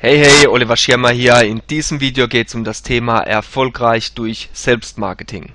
Hey hey, Oliver Schirmer hier. In diesem Video geht es um das Thema erfolgreich durch Selbstmarketing.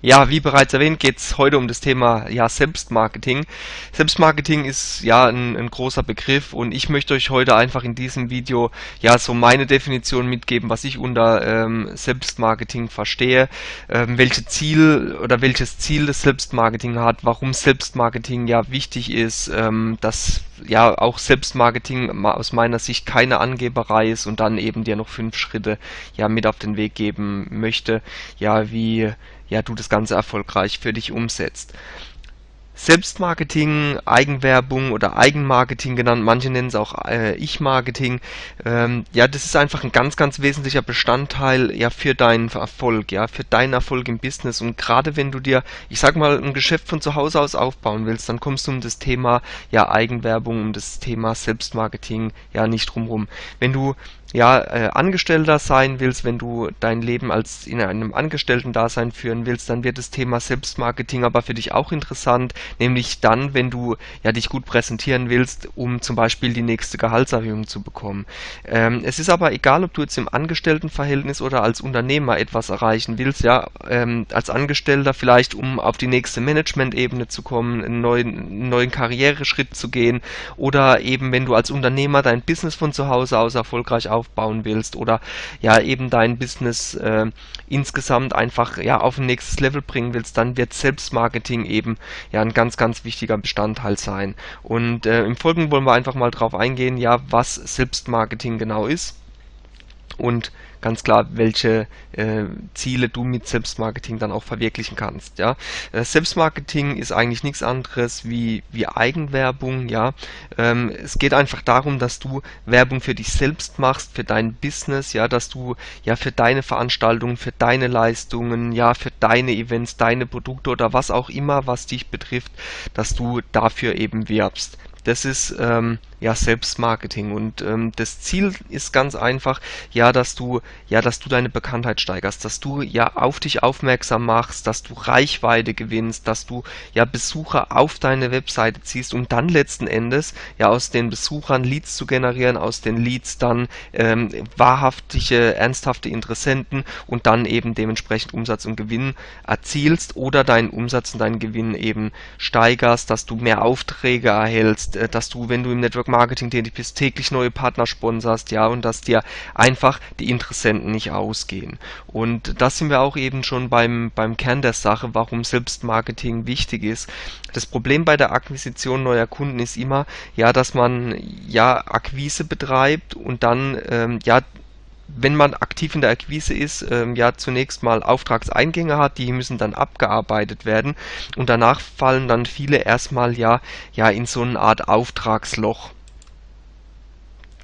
Ja, wie bereits erwähnt, geht es heute um das Thema ja, Selbstmarketing. Selbstmarketing ist ja ein, ein, großer Begriff und ich möchte euch heute einfach in diesem Video ja so meine Definition mitgeben, was ich unter ähm, Selbstmarketing verstehe, ähm, welche Ziel oder welches Ziel das Selbstmarketing hat, warum Selbstmarketing ja wichtig ist, ähm, dass ja auch Selbstmarketing aus meiner Sicht keine Angeberei ist und dann eben dir noch fünf Schritte ja mit auf den Weg geben möchte, ja wie ja du das Ganze erfolgreich für dich umsetzt. Selbstmarketing, Eigenwerbung oder Eigenmarketing genannt, manche nennen es auch äh, Ich-Marketing. Ähm, ja, das ist einfach ein ganz, ganz wesentlicher Bestandteil ja für deinen Erfolg, ja, für deinen Erfolg im Business. Und gerade wenn du dir, ich sag mal, ein Geschäft von zu Hause aus aufbauen willst, dann kommst du um das Thema ja Eigenwerbung, um das Thema Selbstmarketing ja nicht drumrum. Wenn du ja, äh, Angestellter sein willst, wenn du dein Leben als in einem Angestellten-Dasein führen willst, dann wird das Thema Selbstmarketing aber für dich auch interessant, nämlich dann, wenn du ja dich gut präsentieren willst, um zum Beispiel die nächste Gehaltserhöhung zu bekommen. Ähm, es ist aber egal, ob du jetzt im Angestelltenverhältnis oder als Unternehmer etwas erreichen willst, ja, ähm, als Angestellter vielleicht, um auf die nächste Management-Ebene zu kommen, einen neuen, einen neuen Karriereschritt zu gehen oder eben, wenn du als Unternehmer dein Business von zu Hause aus erfolgreich aufbauen willst oder ja eben dein Business äh, insgesamt einfach ja auf ein nächstes Level bringen willst, dann wird Selbstmarketing eben ja ein ganz, ganz wichtiger Bestandteil sein. Und äh, im Folgenden wollen wir einfach mal drauf eingehen, ja, was Selbstmarketing genau ist und ganz klar, welche äh, Ziele du mit Selbstmarketing dann auch verwirklichen kannst. Ja, äh, Selbstmarketing ist eigentlich nichts anderes wie wie Eigenwerbung. Ja, ähm, es geht einfach darum, dass du Werbung für dich selbst machst, für dein Business. Ja, dass du ja für deine Veranstaltungen, für deine Leistungen, ja für deine Events, deine Produkte oder was auch immer, was dich betrifft, dass du dafür eben wirbst. Das ist ähm, ja Selbstmarketing. Und ähm, das Ziel ist ganz einfach, ja, dass du ja, dass du deine Bekanntheit steigerst, dass du ja auf dich aufmerksam machst, dass du Reichweite gewinnst, dass du ja Besucher auf deine Webseite ziehst, um dann letzten Endes ja aus den Besuchern Leads zu generieren, aus den Leads dann ähm, wahrhaftige, ernsthafte Interessenten und dann eben dementsprechend Umsatz und Gewinn erzielst oder deinen Umsatz und deinen Gewinn eben steigerst, dass du mehr Aufträge erhältst, äh, dass du, wenn du im Network Marketing tätig bist, täglich neue Partner sponsorst, ja, und dass dir einfach die Interessenten nicht ausgehen. Und da sind wir auch eben schon beim, beim Kern der Sache, warum Selbstmarketing wichtig ist. Das Problem bei der Akquisition neuer Kunden ist immer, ja, dass man ja Akquise betreibt und dann ähm, ja wenn man aktiv in der Akquise ist, ähm, ja zunächst mal Auftragseingänge hat, die müssen dann abgearbeitet werden und danach fallen dann viele erstmal ja ja in so eine Art Auftragsloch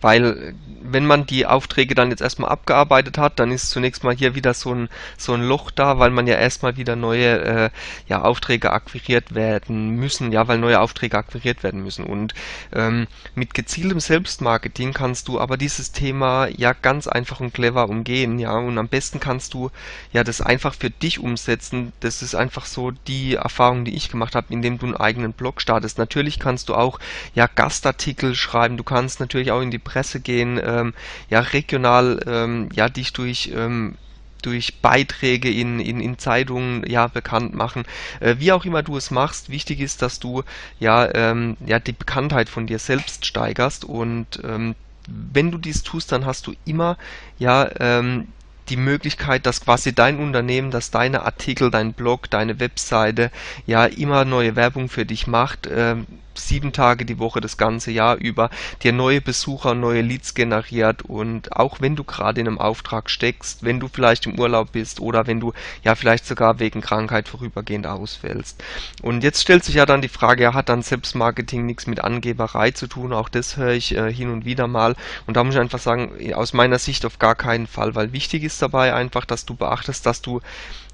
weil wenn man die Aufträge dann jetzt erstmal abgearbeitet hat, dann ist zunächst mal hier wieder so ein, so ein Loch da, weil man ja erstmal wieder neue äh, ja, Aufträge akquiriert werden müssen, ja, weil neue Aufträge akquiriert werden müssen. Und ähm, mit gezieltem Selbstmarketing kannst du aber dieses Thema ja ganz einfach und clever umgehen, ja, und am besten kannst du ja das einfach für dich umsetzen. Das ist einfach so die Erfahrung, die ich gemacht habe, indem du einen eigenen Blog startest. Natürlich kannst du auch ja Gastartikel schreiben, du kannst natürlich auch in die Presse gehen, ähm, ja regional ähm, ja dich durch ähm, durch Beiträge in, in, in Zeitungen ja bekannt machen. Äh, wie auch immer du es machst, wichtig ist, dass du ja, ähm, ja die Bekanntheit von dir selbst steigerst und ähm, wenn du dies tust, dann hast du immer ja ähm, die Möglichkeit, dass quasi dein Unternehmen, dass deine Artikel, dein Blog, deine Webseite ja immer neue Werbung für dich macht, ähm, sieben Tage die Woche das ganze Jahr über, dir neue Besucher, neue Leads generiert und auch wenn du gerade in einem Auftrag steckst, wenn du vielleicht im Urlaub bist oder wenn du ja vielleicht sogar wegen Krankheit vorübergehend ausfällst. Und jetzt stellt sich ja dann die Frage, ja, hat dann Selbstmarketing nichts mit Angeberei zu tun? Auch das höre ich äh, hin und wieder mal und da muss ich einfach sagen, aus meiner Sicht auf gar keinen Fall, weil wichtig ist dabei einfach, dass du beachtest, dass du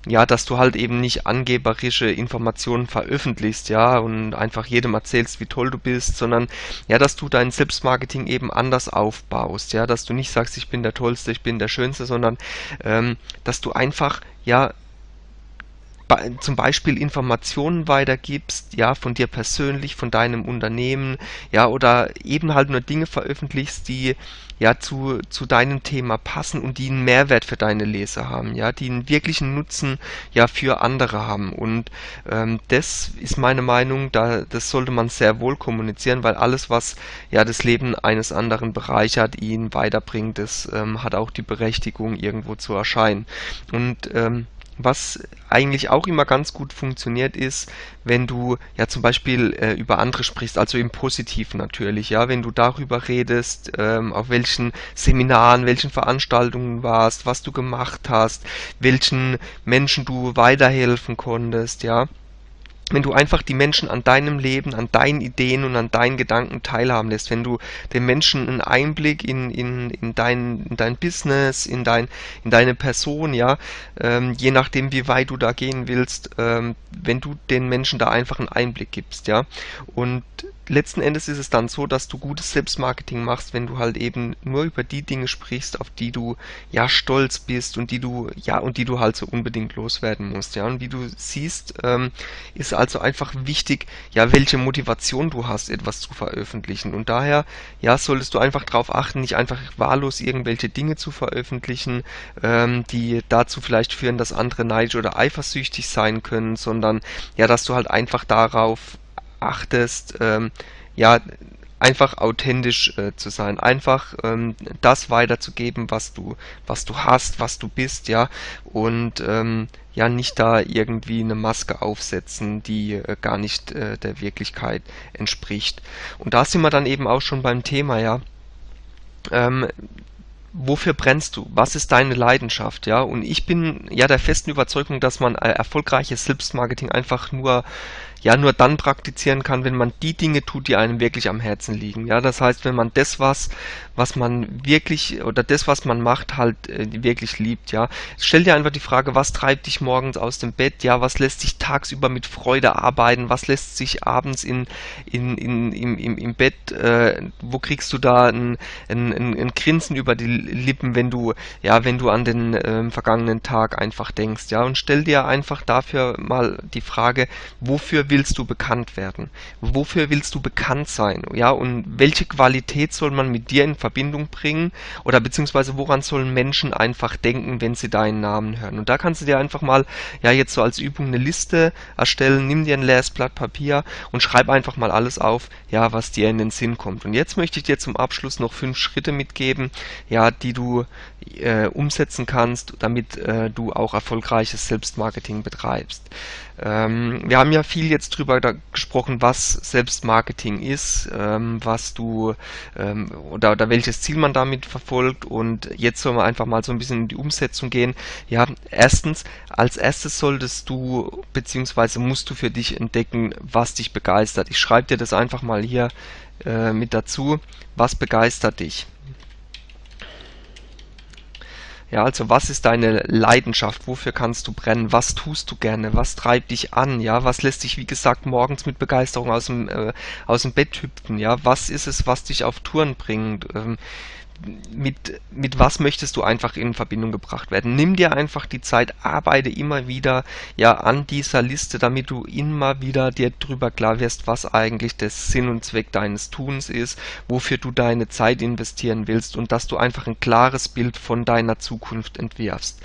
ja, dass du halt eben nicht angeberische Informationen veröffentlichst, ja, und einfach jedem erzählst, wie toll du bist, sondern ja, dass du dein Selbstmarketing eben anders aufbaust, ja, dass du nicht sagst, ich bin der Tollste, ich bin der Schönste, sondern ähm, dass du einfach ja zum Beispiel Informationen weitergibst, ja, von dir persönlich, von deinem Unternehmen, ja, oder eben halt nur Dinge veröffentlichst, die ja zu, zu deinem Thema passen und die einen Mehrwert für deine Leser haben, ja, die einen wirklichen Nutzen ja für andere haben. Und ähm, das ist meine Meinung, da das sollte man sehr wohl kommunizieren, weil alles, was ja das Leben eines anderen bereichert, ihn weiterbringt, das ähm, hat auch die Berechtigung, irgendwo zu erscheinen. Und ähm, was eigentlich auch immer ganz gut funktioniert ist, wenn du ja zum Beispiel äh, über andere sprichst, also im Positiven natürlich, ja, wenn du darüber redest, ähm, auf welchen Seminaren, welchen Veranstaltungen warst, was du gemacht hast, welchen Menschen du weiterhelfen konntest, ja wenn du einfach die Menschen an deinem Leben, an deinen Ideen und an deinen Gedanken teilhaben lässt, wenn du den Menschen einen Einblick in, in, in, dein, in dein Business, in, dein, in deine Person, ja, ähm, je nachdem, wie weit du da gehen willst, ähm, wenn du den Menschen da einfach einen Einblick gibst, ja. Und letzten Endes ist es dann so, dass du gutes Selbstmarketing machst, wenn du halt eben nur über die Dinge sprichst, auf die du ja stolz bist und die du ja und die du halt so unbedingt loswerden musst, ja. Und wie du siehst, ähm, ist also einfach wichtig, ja, welche Motivation du hast, etwas zu veröffentlichen. Und daher, ja, solltest du einfach darauf achten, nicht einfach wahllos irgendwelche Dinge zu veröffentlichen, ähm, die dazu vielleicht führen, dass andere neidisch oder eifersüchtig sein können, sondern ja, dass du halt einfach darauf achtest, ähm, ja, einfach authentisch äh, zu sein, einfach ähm, das weiterzugeben, was du, was du hast, was du bist, ja, und ähm, ja nicht da irgendwie eine Maske aufsetzen, die äh, gar nicht äh, der Wirklichkeit entspricht. Und da sind wir dann eben auch schon beim Thema, ja. Ähm, wofür brennst du? Was ist deine Leidenschaft? Ja, und ich bin ja der festen Überzeugung, dass man äh, erfolgreiches Selbstmarketing einfach nur ja nur dann praktizieren kann, wenn man die Dinge tut, die einem wirklich am Herzen liegen. Ja, das heißt, wenn man das was, was man wirklich oder das, was man macht, halt äh, wirklich liebt. Ja, stell dir einfach die Frage, was treibt dich morgens aus dem Bett? Ja, was lässt sich tagsüber mit Freude arbeiten? Was lässt sich abends in, in, in im, im, im Bett? Äh, wo kriegst du da ein, ein, ein, ein Grinsen über die Lippen, wenn du ja, wenn du an den äh, vergangenen Tag einfach denkst? Ja, und stell dir einfach dafür mal die Frage, wofür willst du bekannt werden? Wofür willst du bekannt sein? Ja, und welche Qualität soll man mit dir in Verbindung bringen? Oder beziehungsweise woran sollen Menschen einfach denken, wenn sie deinen Namen hören? Und da kannst du dir einfach mal, ja, jetzt so als Übung eine Liste erstellen. Nimm dir ein leeres Blatt Papier und schreib einfach mal alles auf, ja, was dir in den Sinn kommt. Und jetzt möchte ich dir zum Abschluss noch fünf Schritte mitgeben, ja, die du äh, umsetzen kannst, damit äh, du auch erfolgreiches Selbstmarketing betreibst. Ähm, wir haben ja viel jetzt drüber gesprochen, was Selbstmarketing ist, ähm, was du ähm, oder, oder welches Ziel man damit verfolgt und jetzt sollen wir einfach mal so ein bisschen in die Umsetzung gehen. Ja, erstens, als erstes solltest du beziehungsweise musst du für dich entdecken, was dich begeistert. Ich schreibe dir das einfach mal hier äh, mit dazu. Was begeistert dich? Ja, also was ist deine Leidenschaft? Wofür kannst du brennen? Was tust du gerne? Was treibt dich an? Ja, was lässt dich, wie gesagt, morgens mit Begeisterung aus dem, äh, aus dem Bett hüpfen? Ja, was ist es, was dich auf Touren bringt? Ähm, mit, mit was möchtest du einfach in Verbindung gebracht werden. Nimm dir einfach die Zeit, arbeite immer wieder ja an dieser Liste, damit du immer wieder dir drüber klar wirst, was eigentlich der Sinn und Zweck deines Tuns ist, wofür du deine Zeit investieren willst und dass du einfach ein klares Bild von deiner Zukunft entwirfst.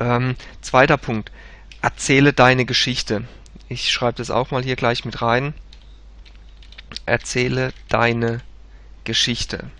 Ähm, zweiter Punkt, erzähle deine Geschichte. Ich schreibe das auch mal hier gleich mit rein. Erzähle deine Geschichte.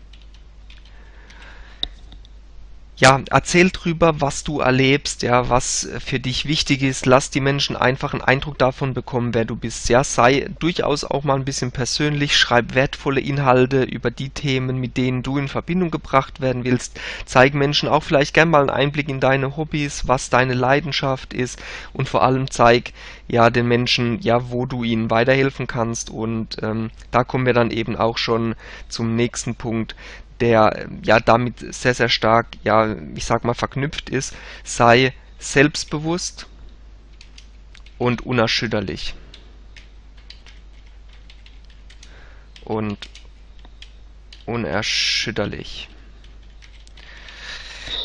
Ja, erzähl drüber, was du erlebst, ja, was für dich wichtig ist. Lass die Menschen einfach einen Eindruck davon bekommen, wer du bist. Ja, sei durchaus auch mal ein bisschen persönlich, schreib wertvolle Inhalte über die Themen, mit denen du in Verbindung gebracht werden willst. Zeig Menschen auch vielleicht gern mal einen Einblick in deine Hobbys, was deine Leidenschaft ist und vor allem zeig ja den Menschen, ja, wo du ihnen weiterhelfen kannst. Und ähm, da kommen wir dann eben auch schon zum nächsten Punkt der ja damit sehr, sehr stark, ja, ich sag mal, verknüpft ist, sei selbstbewusst, und unerschütterlich. Und unerschütterlich.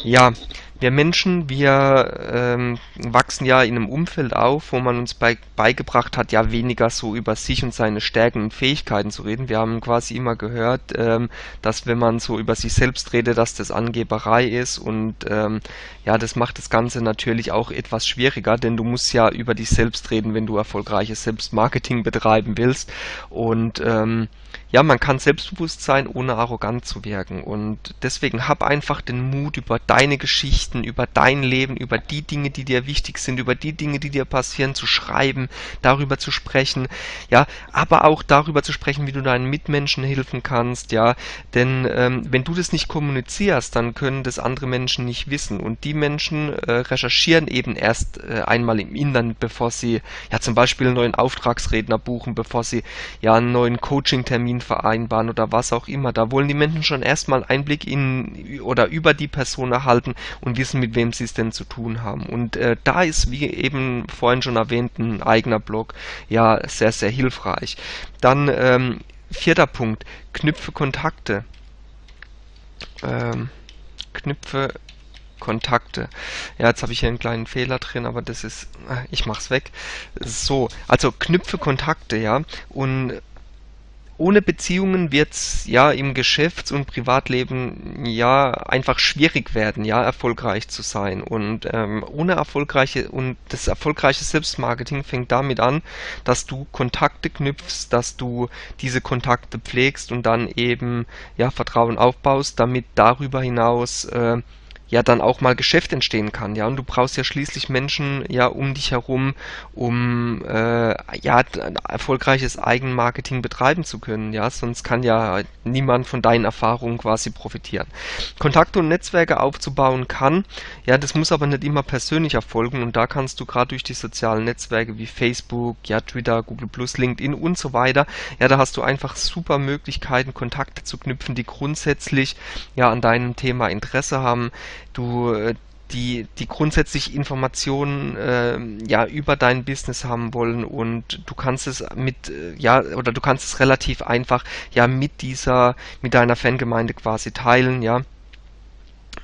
Ja, wir Menschen, wir ähm, wachsen ja in einem Umfeld auf, wo man uns bei, beigebracht hat, ja weniger so über sich und seine Stärken und Fähigkeiten zu reden. Wir haben quasi immer gehört, ähm, dass wenn man so über sich selbst redet, dass das Angeberei ist und ähm, ja, das macht das Ganze natürlich auch etwas schwieriger, denn du musst ja über dich selbst reden, wenn du erfolgreiches Selbstmarketing betreiben willst und ähm, ja, man kann selbstbewusst sein, ohne arrogant zu wirken. Und deswegen hab einfach den Mut, über deine Geschichten, über dein Leben, über die Dinge, die dir wichtig sind, über die Dinge, die dir passieren, zu schreiben, darüber zu sprechen, ja, aber auch darüber zu sprechen, wie du deinen Mitmenschen helfen kannst, ja. Denn ähm, wenn du das nicht kommunizierst, dann können das andere Menschen nicht wissen. Und die Menschen äh, recherchieren eben erst äh, einmal im Internet, bevor sie ja zum Beispiel einen neuen Auftragsredner buchen, bevor sie ja einen neuen Coaching-Termin Termin vereinbaren oder was auch immer. Da wollen die Menschen schon erstmal Einblick in oder über die Person erhalten und wissen, mit wem sie es denn zu tun haben. Und äh, da ist, wie eben vorhin schon erwähnt, ein eigener Blog ja sehr, sehr hilfreich. Dann ähm, vierter Punkt, knüpfe Kontakte. Ähm, knüpfe Kontakte. Ja, jetzt habe ich hier einen kleinen Fehler drin, aber das ist, ah, ich mache es weg. So, also knüpfe Kontakte, ja, und ohne Beziehungen wird's ja im Geschäfts- und Privatleben ja einfach schwierig werden, ja erfolgreich zu sein. Und ähm, ohne erfolgreiche und das erfolgreiche Selbstmarketing fängt damit an, dass du Kontakte knüpfst, dass du diese Kontakte pflegst und dann eben ja Vertrauen aufbaust, damit darüber hinaus äh, ja dann auch mal Geschäft entstehen kann, ja. Und du brauchst ja schließlich Menschen ja um dich herum, um äh, ja erfolgreiches Eigenmarketing betreiben zu können, ja. Sonst kann ja niemand von deinen Erfahrungen quasi profitieren. Kontakte und Netzwerke aufzubauen kann, ja, das muss aber nicht immer persönlich erfolgen und da kannst du gerade durch die sozialen Netzwerke wie Facebook, ja, Twitter, Google Plus, LinkedIn und so weiter, ja, da hast du einfach super Möglichkeiten, Kontakte zu knüpfen, die grundsätzlich ja an deinem Thema Interesse haben du äh, die, die grundsätzlich Informationen äh, ja über dein Business haben wollen und du kannst es mit äh, ja oder du kannst es relativ einfach ja mit dieser mit deiner Fangemeinde quasi teilen ja.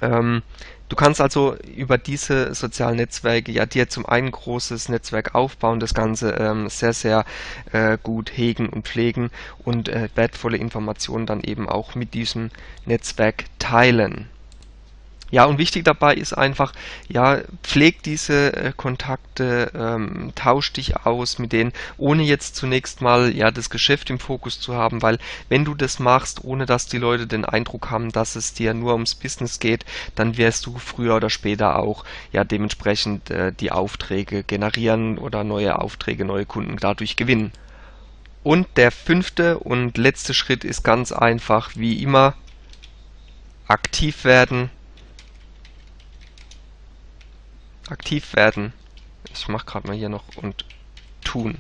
Ähm, du kannst also über diese sozialen Netzwerke ja dir zum einen großes Netzwerk aufbauen das Ganze ähm, sehr sehr äh, gut hegen und pflegen und äh, wertvolle Informationen dann eben auch mit diesem Netzwerk teilen ja, und wichtig dabei ist einfach, ja, pfleg diese äh, Kontakte, ähm, tausch dich aus mit denen, ohne jetzt zunächst mal ja das Geschäft im Fokus zu haben, weil wenn du das machst, ohne dass die Leute den Eindruck haben, dass es dir nur ums Business geht, dann wirst du früher oder später auch ja dementsprechend äh, die Aufträge generieren oder neue Aufträge, neue Kunden dadurch gewinnen. Und der fünfte und letzte Schritt ist ganz einfach, wie immer, aktiv werden, aktiv werden. Ich mache gerade mal hier noch und tun.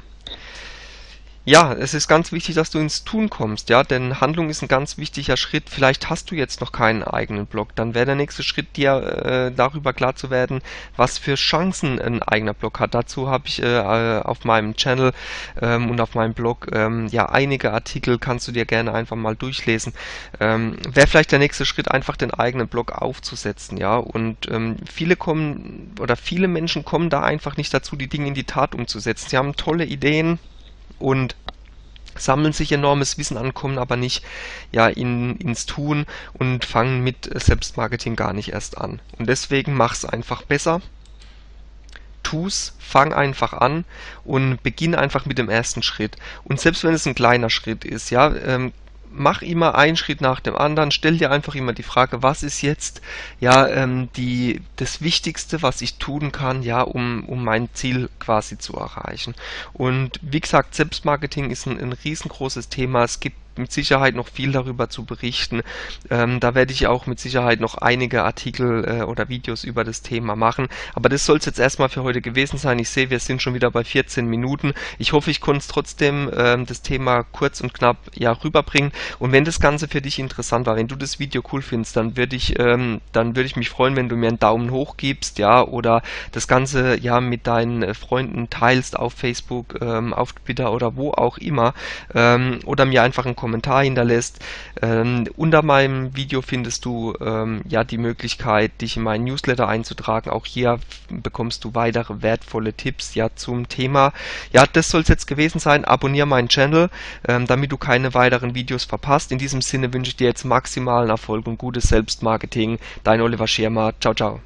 Ja, es ist ganz wichtig, dass du ins Tun kommst, ja, denn Handlung ist ein ganz wichtiger Schritt. Vielleicht hast du jetzt noch keinen eigenen Blog, dann wäre der nächste Schritt, dir äh, darüber klar zu werden, was für Chancen ein eigener Blog hat. Dazu habe ich äh, auf meinem Channel ähm, und auf meinem Blog ähm, ja einige Artikel, kannst du dir gerne einfach mal durchlesen. Ähm, wäre vielleicht der nächste Schritt, einfach den eigenen Blog aufzusetzen, ja, und ähm, viele kommen oder viele Menschen kommen da einfach nicht dazu, die Dinge in die Tat umzusetzen. Sie haben tolle Ideen, und sammeln sich enormes Wissen an, kommen aber nicht ja in, ins Tun und fangen mit Selbstmarketing gar nicht erst an. Und deswegen mach's einfach besser. Tu's, fang einfach an und beginn einfach mit dem ersten Schritt. Und selbst wenn es ein kleiner Schritt ist, ja, ähm, mach immer einen Schritt nach dem anderen, stell dir einfach immer die Frage, was ist jetzt ja ähm, die das Wichtigste, was ich tun kann, ja, um, um mein Ziel quasi zu erreichen. Und wie gesagt, Selbstmarketing ist ein, ein riesengroßes Thema. Es gibt mit Sicherheit noch viel darüber zu berichten. Ähm, da werde ich auch mit Sicherheit noch einige Artikel äh, oder Videos über das Thema machen. Aber das soll es jetzt erstmal für heute gewesen sein. Ich sehe, wir sind schon wieder bei 14 Minuten. Ich hoffe, ich konnte trotzdem ähm, das Thema kurz und knapp ja rüberbringen. Und wenn das Ganze für dich interessant war, wenn du das Video cool findest, dann würde ich, ähm, dann würde ich mich freuen, wenn du mir einen Daumen hoch gibst, ja, oder das Ganze ja mit deinen äh, Freunden teilst auf Facebook, ähm, auf Twitter oder wo auch immer, ähm, oder mir einfach einen Kommentar hinterlässt. Ähm, unter meinem Video findest du ähm, ja die Möglichkeit, dich in meinen Newsletter einzutragen. Auch hier bekommst du weitere wertvolle Tipps ja zum Thema. Ja, das soll es jetzt gewesen sein. Abonniere meinen Channel, ähm, damit du keine weiteren Videos verpasst. In diesem Sinne wünsche ich dir jetzt maximalen Erfolg und gutes Selbstmarketing. Dein Oliver Schirmer. Ciao, ciao.